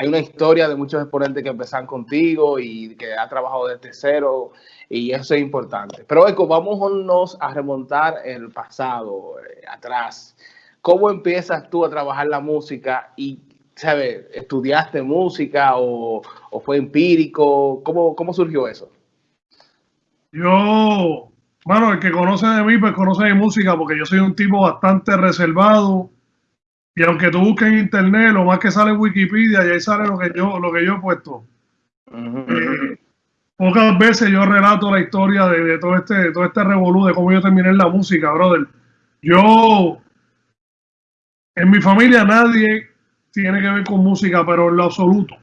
hay una historia de muchos exponentes que empezaron contigo y que ha trabajado desde cero y eso es importante. Pero Eco, vámonos a remontar el pasado, eh, atrás. ¿Cómo empiezas tú a trabajar la música y, ¿sabes? ¿Estudiaste música o, fue empírico? ¿Cómo, ¿Cómo surgió eso? Yo, bueno, el que conoce de mí, pues conoce mi música porque yo soy un tipo bastante reservado y aunque tú busques en internet, lo más que sale en Wikipedia y ahí sale lo que yo, lo que yo he puesto. Eh, pocas veces yo relato la historia de, todo este, de todo este revolú, de cómo yo terminé en la música, brother. Yo, en mi familia nadie tiene que ver con música, pero en lo absoluto.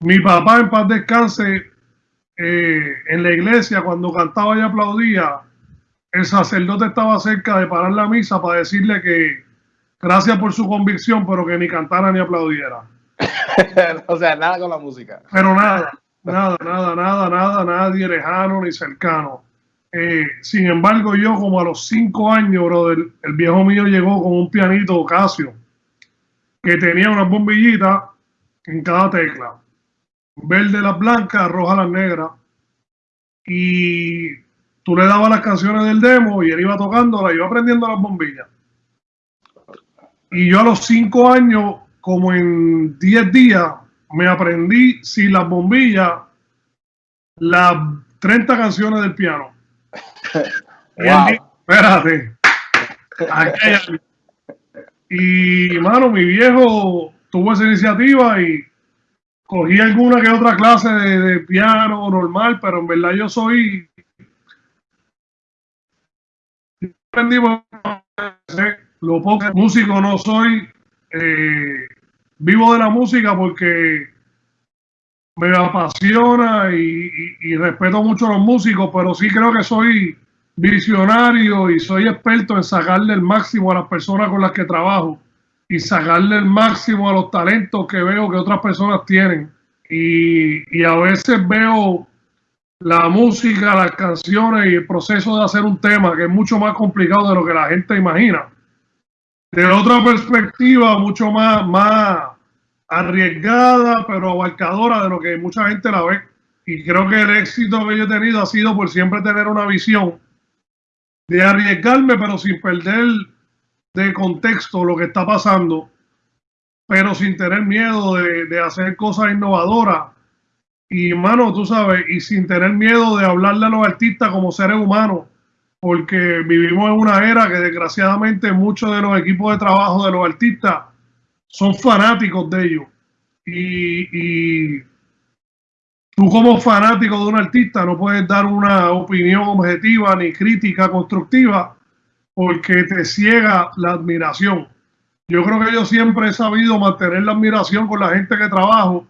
Mi papá en paz descanse, eh, en la iglesia, cuando cantaba y aplaudía, el sacerdote estaba cerca de parar la misa para decirle que gracias por su convicción, pero que ni cantara ni aplaudiera. o sea, nada con la música. Pero nada, nada, nada, nada, nada, nadie lejano ni cercano. Eh, sin embargo, yo como a los cinco años, brother, el viejo mío llegó con un pianito Casio que tenía una bombillita en cada tecla. Verde las blancas, roja las negras. Y tú le dabas las canciones del demo y él iba tocándola, iba aprendiendo las bombillas. Y yo a los cinco años, como en diez días, me aprendí sin las bombillas las 30 canciones del piano. espérate. Y, mano, mi viejo tuvo esa iniciativa y cogí alguna que otra clase de, de piano normal, pero en verdad yo soy aprendimos lo poco músico no soy, eh, vivo de la música porque me apasiona y, respeto mucho a los músicos, pero sí creo que soy visionario y soy experto en sacarle el máximo a las personas con las que trabajo y sacarle el máximo a los talentos que veo que otras personas tienen. Y, y a veces veo la música, las canciones y el proceso de hacer un tema que es mucho más complicado de lo que la gente imagina de otra perspectiva mucho más, más arriesgada, pero abarcadora de lo que mucha gente la ve. Y creo que el éxito que yo he tenido ha sido por siempre tener una visión de arriesgarme, pero sin perder de contexto lo que está pasando, pero sin tener miedo de, de hacer cosas innovadoras. Y, mano, tú sabes, y sin tener miedo de hablarle a los artistas como seres humanos porque vivimos en una era que desgraciadamente muchos de los equipos de trabajo de los artistas son fanáticos de ellos. Y, tú como fanático de un artista no puedes dar una opinión objetiva ni crítica constructiva porque te ciega la admiración. Yo creo que yo siempre he sabido mantener la admiración con la gente que trabajo,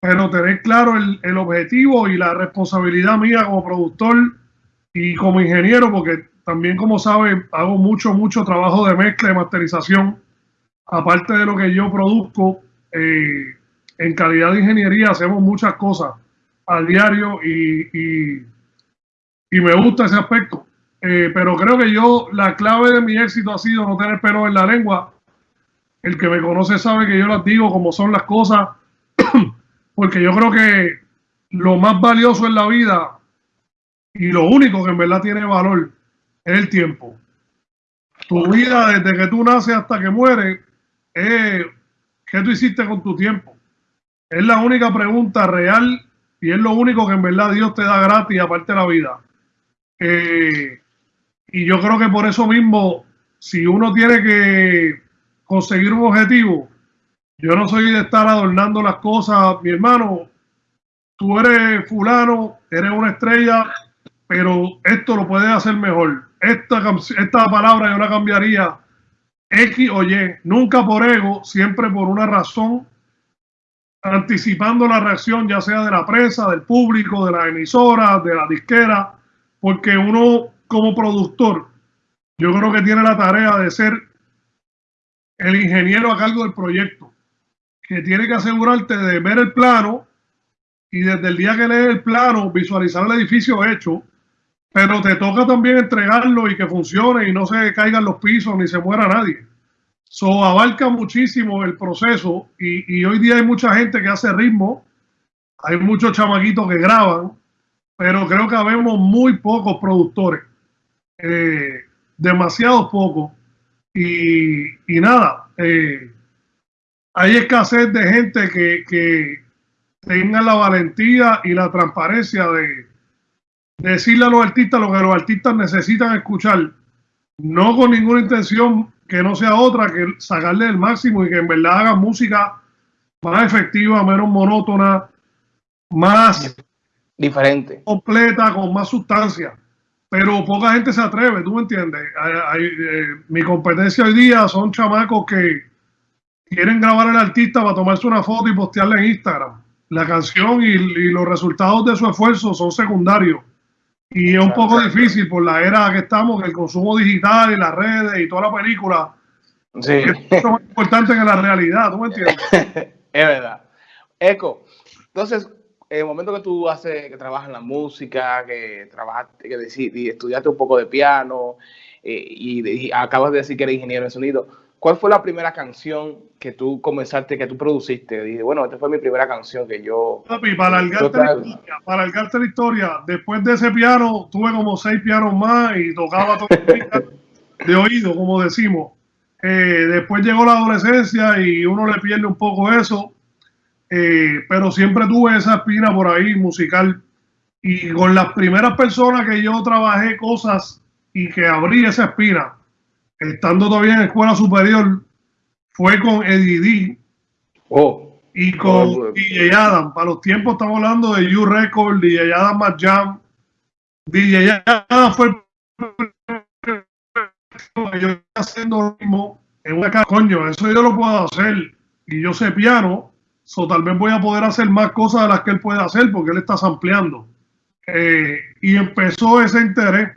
pero tener claro el, objetivo y la responsabilidad mía como productor y como ingeniero, porque también como sabe, hago mucho, mucho trabajo de mezcla y masterización, aparte de lo que yo produzco, eh, en calidad de ingeniería hacemos muchas cosas a diario y, y, me gusta ese aspecto. Eh, pero creo que yo, la clave de mi éxito ha sido no tener pelo en la lengua. El que me conoce sabe que yo las digo como son las cosas, porque yo creo que lo más valioso en la vida y lo único que en verdad tiene valor es el tiempo. Tu vida desde que tú naces hasta que mueres es qué tú hiciste con tu tiempo. Es la única pregunta real y es lo único que en verdad Dios te da gratis aparte de la vida. Eh, y yo creo que por eso mismo, si uno tiene que conseguir un objetivo, yo no soy de estar adornando las cosas, mi hermano, tú eres fulano, eres una estrella, pero esto lo puede hacer mejor. Esta, esta palabra yo la cambiaría X o Y, nunca por ego, siempre por una razón, anticipando la reacción ya sea de la prensa, del público, de la emisora, de la disquera, porque uno como productor, yo creo que tiene la tarea de ser el ingeniero a cargo del proyecto, que tiene que asegurarte de ver el plano y desde el día que lee el plano, visualizar el edificio hecho, pero te toca también entregarlo y que funcione y no se caigan los pisos ni se muera nadie. So, abarca muchísimo el proceso y, y, hoy día hay mucha gente que hace ritmo, hay muchos chamaquitos que graban, pero creo que habemos muy pocos productores, eh, demasiados pocos. Y, y nada, eh, hay escasez de gente que, que tenga la valentía y la transparencia de, decirle a los artistas lo que los artistas necesitan escuchar, no con ninguna intención que no sea otra que sacarle el máximo y que en verdad haga música más efectiva, menos monótona, más diferente, completa, con más sustancia. Pero poca gente se atreve, ¿tú me entiendes? Eh, mi competencia hoy día son chamacos que quieren grabar al artista para tomarse una foto y postearla en Instagram. La canción y los resultados de su esfuerzo son secundarios y es un poco difícil por la era que estamos, el consumo digital y las redes y toda la película. Sí. Es más importante que la realidad, ¿tú me entiendes? es verdad. Eco, entonces, en el momento que tú haces, que trabajas en la música, que trabajaste, que estudiaste un poco de piano eh, y, y, acabas de decir que eres ingeniero en sonido, ¿Cuál fue la primera canción que tú comenzaste, que tú produciste? Dije, bueno, esta fue mi primera canción que yo... Papi, para alargarte, la historia, para la historia, después de ese piano, tuve como seis pianos más y tocaba todo de oído, como decimos. Eh, después llegó la adolescencia y uno le pierde un poco eso, eh, pero siempre tuve esa espina por ahí musical. Y con las primeras personas que yo trabajé cosas y que abrí esa espina, estando todavía en escuela superior, fue con Eddie D. Oh. Y con oh, DJ Adam. Para los tiempos estamos hablando de You Record, DJ Adam Más Jam. DJ Adam fue yo haciendo lo mismo en una casa. Coño, eso yo lo puedo hacer. Y yo sé piano, so tal vez voy a poder hacer más cosas de las que él puede hacer porque él está sampleando. Eh, y empezó ese interés.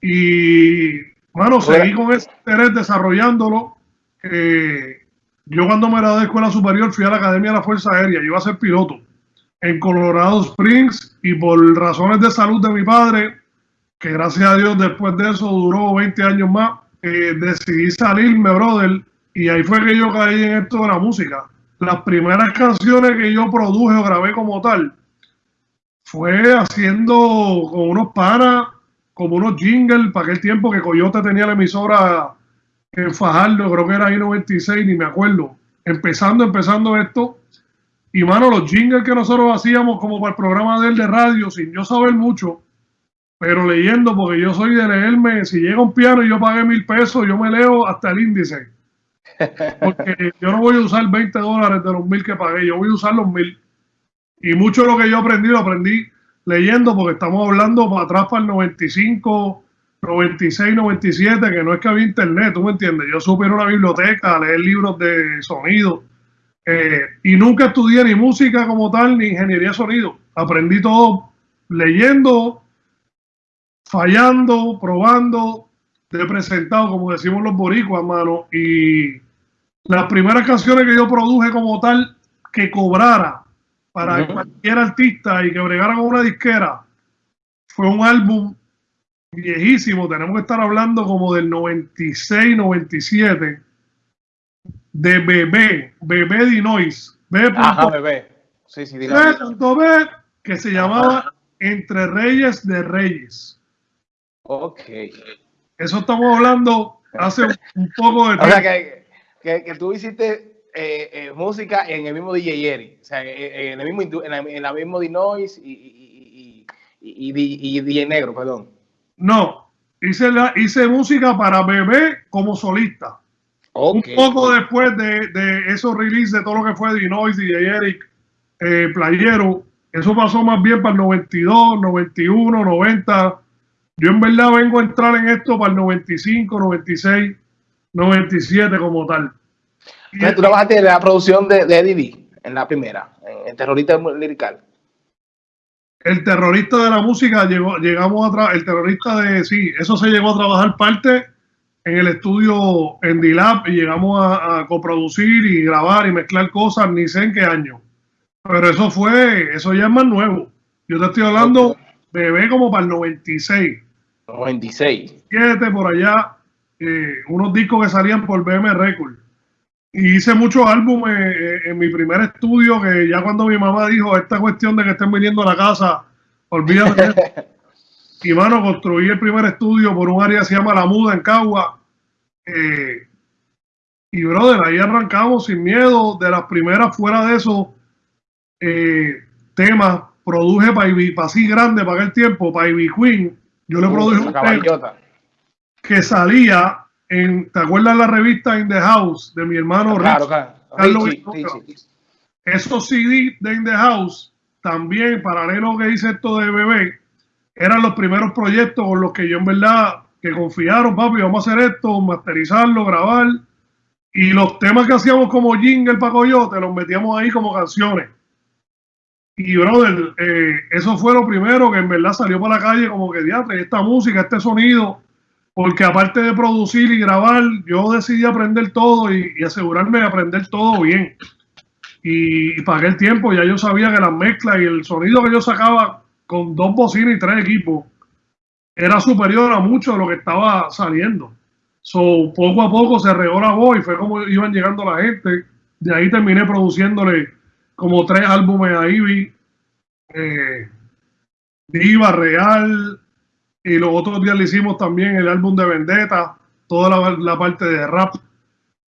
Y bueno, seguí con ese interés desarrollándolo. yo cuando me gradué de escuela superior fui a la Academia de la Fuerza Aérea, yo iba a ser piloto en Colorado Springs y por razones de salud de mi padre, que gracias a Dios después de eso duró 20 años más, eh, decidí salirme, brother, y ahí fue que yo caí en esto de la música. Las primeras canciones que yo produje o grabé como tal fue haciendo con unos panas como unos jingles para aquel tiempo que Coyote tenía la emisora en Fajardo, creo que era ahí 96, ni me acuerdo. Empezando, empezando esto. Y mano, los jingles que nosotros hacíamos como para el programa de él de radio, sin yo saber mucho, pero leyendo, porque yo soy de leerme, si llega un piano y yo pagué mil pesos, yo me leo hasta el índice. Porque yo no voy a usar 20 dólares de los mil que pagué, yo voy a usar los mil. Y mucho de lo que yo aprendí, lo aprendí leyendo porque estamos hablando para atrás para el 95, 96, 97, que no es que había internet, tú me entiendes. Yo supe ir a una biblioteca a leer libros de sonido eh, y nunca estudié ni música como tal ni ingeniería de sonido. Aprendí todo leyendo, fallando, probando, de presentado, como decimos los boricuas, mano. Y las primeras canciones que yo produje como tal que cobrara para cualquier artista y que bregara con una disquera. Fue un álbum viejísimo, tenemos que estar hablando como del 96, 97, de Bebé, Bebé Dinois. Bebé. Ajá, Bebé. Sí, sí, Bebé, que se llamaba Entre Reyes de Reyes. Ok. Eso estamos hablando hace un poco de tiempo. O sea, que, que, que tú hiciste eh, eh, música en el mismo DJ Eri, o sea, en el mismo, en la, mismo Dinois y, y, y, DJ Negro, perdón. No, hice, la, hice música para bebé como solista. Un poco después de, de esos releases de todo lo que fue Dinois, DJ Eric, eh, Playero, eso pasó más bien para el 92, 91, 90. Yo en verdad vengo a entrar en esto para el 95, 96, 97 como tal tú trabajaste en la producción de, de Eddie en la primera, en, Terrorista Lirical. El terrorista de la música llegó, llegamos a el terrorista de sí, eso se llegó a trabajar parte en el estudio en D-Lab y llegamos a, coproducir y grabar y mezclar cosas, ni sé en qué año. Pero eso fue, eso ya es más nuevo. Yo te estoy hablando, bebé como para el 96. 96. Siete por allá, eh, unos discos que salían por BM Record. Y hice muchos álbumes en mi primer estudio, que ya cuando mi mamá dijo esta cuestión de que estén viniendo a la casa, olvídate. y mano, construí el primer estudio por un área que se llama La Muda en Cagua. Eh, y brother, ahí arrancamos sin miedo. De las primeras fuera de esos eh, temas, produje para así grande para aquel tiempo, para Ivy Queen. Yo le produje un tema que salía en, ¿te acuerdas la revista In the House de mi hermano claro, claro. Esos CD de In the House, también paralelo que hice esto de bebé, eran los primeros proyectos con los que yo en verdad que confiaron, papi, vamos a hacer esto, masterizarlo, grabar. Y los temas que hacíamos como jingle para Coyote, los metíamos ahí como canciones. Y, brother, eh, eso fue lo primero que en verdad salió para la calle como que, diatre, esta música, este sonido, porque aparte de producir y grabar, yo decidí aprender todo y, asegurarme de aprender todo bien. Y, y, para aquel tiempo ya yo sabía que las mezclas y el sonido que yo sacaba con dos bocinas y tres equipos era superior a mucho de lo que estaba saliendo. So, poco a poco se regó la voz y fue como iban llegando la gente. De ahí terminé produciéndole como tres álbumes a Ivy. Eh, Diva, Real. Y los otros días le hicimos también el álbum de Vendetta, toda la, parte de rap.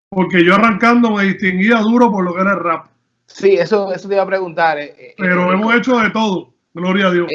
Porque yo arrancando me distinguía duro por lo que era el rap. Sí, eso, eso te iba a preguntar. Eh, eh, Pero hemos hecho de todo, gloria a Dios.